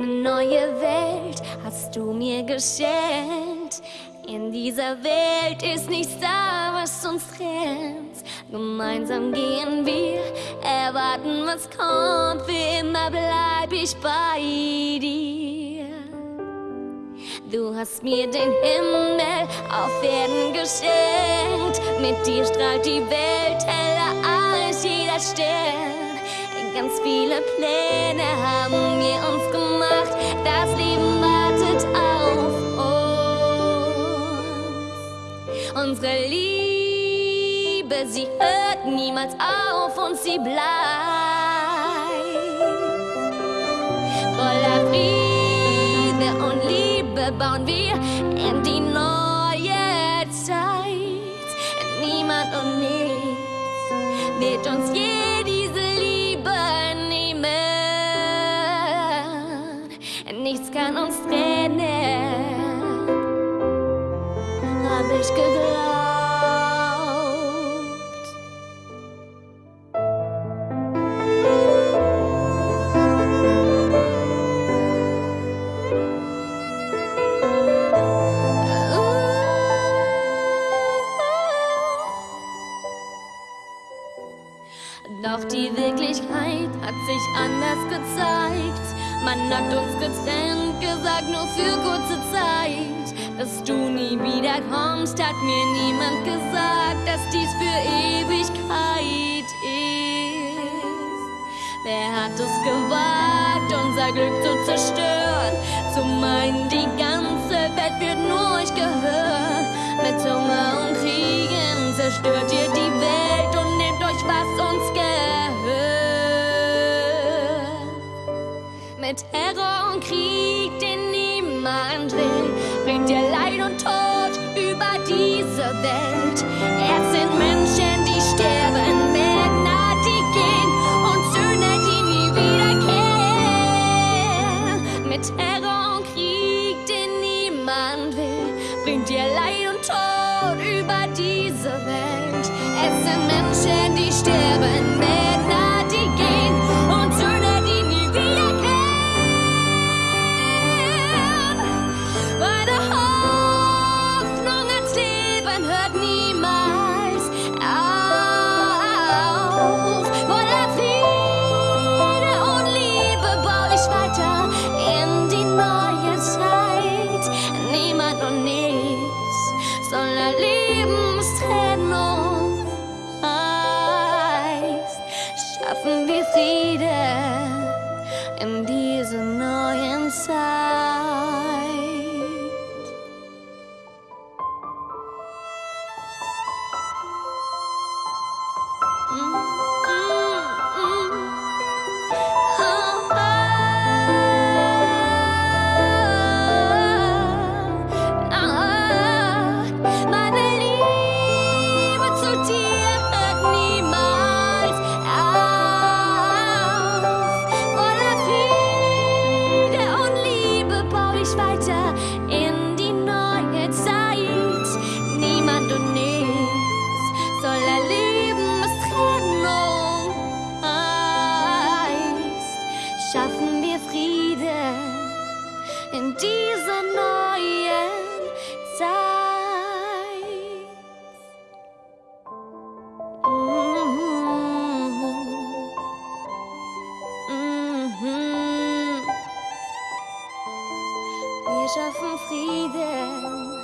neue Welt hast du mir geschenkt. In dieser Welt ist nichts da, was uns trennt. Gemeinsam gehen wir, erwarten, was kommt. Für immer bleib ich bei dir. Du hast mir den Himmel auf Erden geschenkt. Mit dir strahlt die Welt heller als jeder Stern. Ganz viele Pläne haben wir uns gemacht. Das Leben wartet auf uns. Unsere Liebe, sie hört niemals auf und sie bleibt. Voller Friede und Liebe bauen wir in die neue Zeit. Niemand und nichts wird uns je Nichts kann uns trennen, hab ich geglaubt. Doch die Wirklichkeit hat sich anders gezeigt. Man hat uns getrennt, gesagt nur für kurze Zeit. Dass du nie wieder kommst, hat mir niemand gesagt, dass dies für Ewigkeit ist. Wer hat es gewagt, unser Glück zu zerstören? Zu meinen, die ganze Welt wird nur euch gehören. Mit Hunger und Kriegen zerstört ihr Mit Terror und Krieg, den niemand will, bringt ihr Leid und Tod über diese Welt. Es sind Menschen, die sterben, Männer, die gehen und Söhne, die nie wiederkehren. Mit Terror und Krieg, den niemand will, bringt ihr Leid und Tod über diese Welt. Es sind Menschen, die sterben, Schaffen wir Frieden in dieser neuen 白家。déjà von Frieden.